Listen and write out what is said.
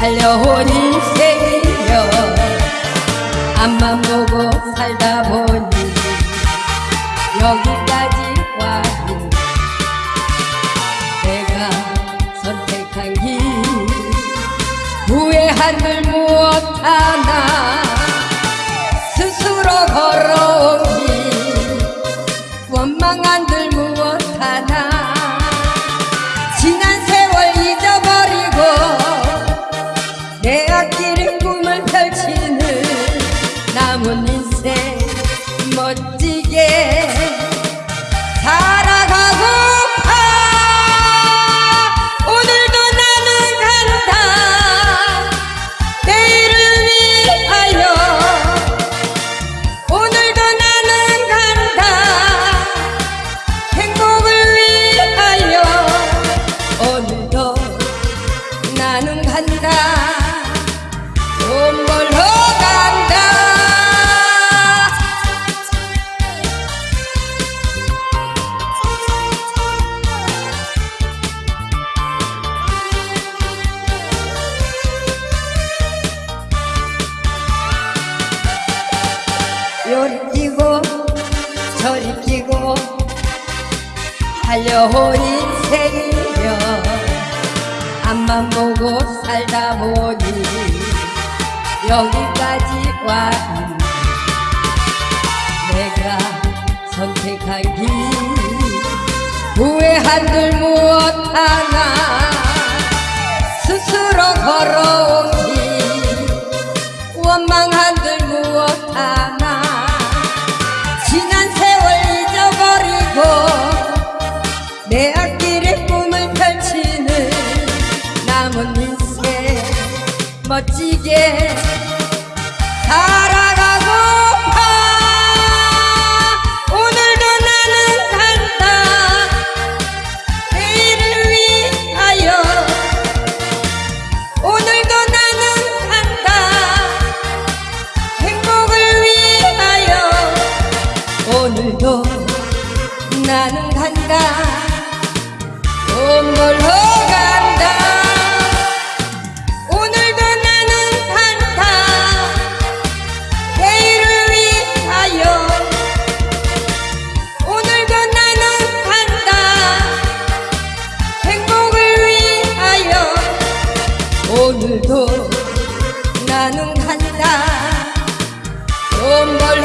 달려온 인생이여. 앞만 보고 살다 보니 여기까지 왔니? 내가 선택한 길 후회한들 무엇 하나? 스스로 걸어온 길 원망한 인생 멋지게 살아가고파 오늘도 나는 간다. 내일을 위하여. 오늘도 나는 간다. 행복을 위하여. 오늘도 나는 간다. 돈 벌러 간 끼고 달려온 인생이여 앞만 보고 살다 보니 여기까지 왔니 내가 선택한 길 후회한들 무엇 하나 스스로 걸어온 길 원망한들 무엇 하나 멋지게 살아가고파. 오늘도 나는 간다. 내일을 위하여. 오늘도 나는 간다. 행복을 위하여. 오늘도 나는 간다. 돈 벌러 나는 간다. 돈벌